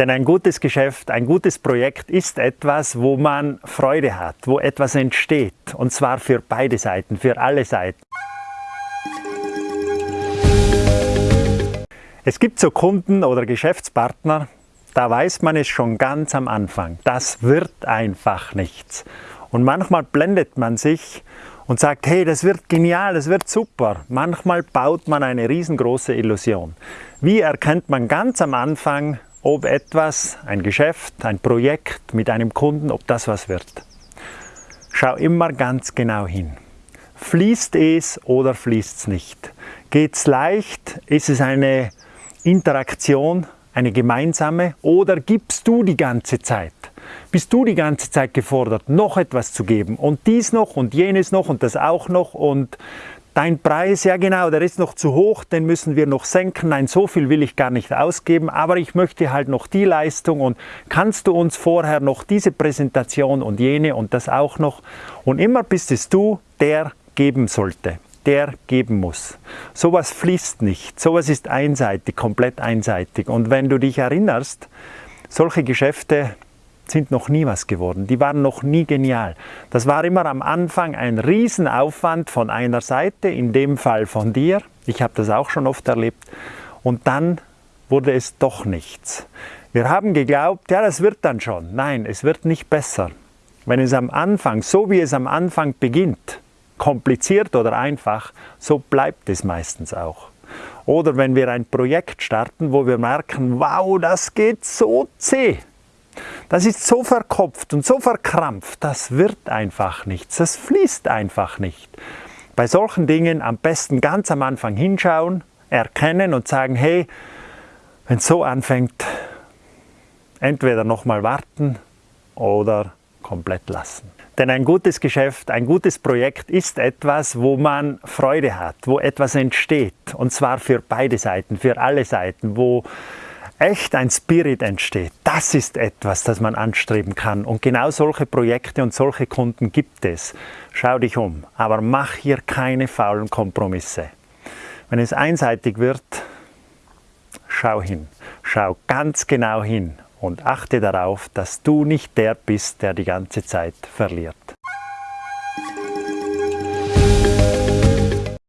Denn ein gutes Geschäft, ein gutes Projekt ist etwas, wo man Freude hat, wo etwas entsteht. Und zwar für beide Seiten, für alle Seiten. Es gibt so Kunden oder Geschäftspartner, da weiß man es schon ganz am Anfang. Das wird einfach nichts. Und manchmal blendet man sich und sagt, hey, das wird genial, das wird super. Manchmal baut man eine riesengroße Illusion. Wie erkennt man ganz am Anfang, ob etwas, ein Geschäft, ein Projekt mit einem Kunden, ob das was wird? Schau immer ganz genau hin. Fließt es oder fließt es nicht? Geht es leicht? Ist es eine Interaktion, eine gemeinsame oder gibst du die ganze Zeit? Bist du die ganze Zeit gefordert, noch etwas zu geben und dies noch und jenes noch und das auch noch und dein Preis, ja genau, der ist noch zu hoch, den müssen wir noch senken, nein, so viel will ich gar nicht ausgeben, aber ich möchte halt noch die Leistung und kannst du uns vorher noch diese Präsentation und jene und das auch noch und immer bist es du, der geben sollte der geben muss. Sowas fließt nicht, sowas ist einseitig, komplett einseitig. Und wenn du dich erinnerst, solche Geschäfte sind noch nie was geworden, die waren noch nie genial. Das war immer am Anfang ein Riesenaufwand von einer Seite, in dem Fall von dir, ich habe das auch schon oft erlebt, und dann wurde es doch nichts. Wir haben geglaubt, ja, das wird dann schon. Nein, es wird nicht besser. Wenn es am Anfang, so wie es am Anfang beginnt, kompliziert oder einfach, so bleibt es meistens auch. Oder wenn wir ein Projekt starten, wo wir merken, wow, das geht so zäh, das ist so verkopft und so verkrampft, das wird einfach nichts, das fließt einfach nicht. Bei solchen Dingen am besten ganz am Anfang hinschauen, erkennen und sagen, hey, wenn es so anfängt, entweder nochmal warten oder komplett lassen. Denn ein gutes Geschäft, ein gutes Projekt ist etwas, wo man Freude hat, wo etwas entsteht. Und zwar für beide Seiten, für alle Seiten, wo echt ein Spirit entsteht. Das ist etwas, das man anstreben kann. Und genau solche Projekte und solche Kunden gibt es. Schau dich um, aber mach hier keine faulen Kompromisse. Wenn es einseitig wird, schau hin. Schau ganz genau hin und achte darauf, dass du nicht der bist, der die ganze Zeit verliert.